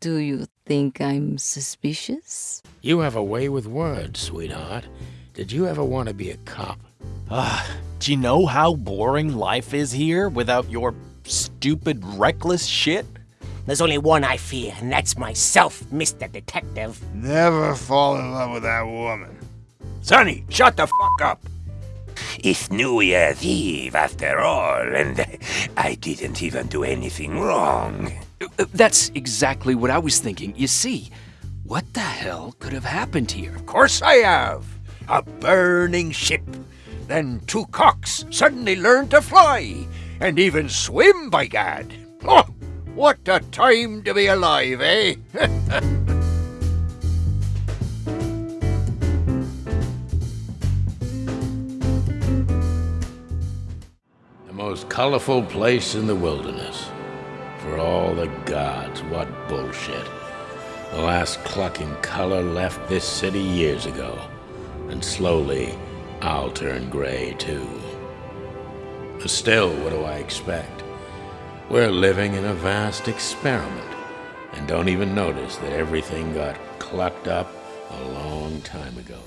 Do you think I'm suspicious? You have a way with words, sweetheart. Did you ever want to be a cop? Ah, do you know how boring life is here without your stupid, reckless shit? There's only one I fear, and that's myself, Mr. Detective. Never fall in love with that woman. Sonny, shut the fuck up. It's New Year's Eve after all, and I didn't even do anything wrong. That's exactly what I was thinking. You see, what the hell could have happened here? Of course I have. A burning ship. Then two cocks suddenly learned to fly, and even swim, by gad. Oh, what a time to be alive, eh? The most colorful place in the wilderness. For all the gods, what bullshit. The last clucking color left this city years ago. And slowly, I'll turn gray too. But still, what do I expect? We're living in a vast experiment, and don't even notice that everything got clucked up a long time ago.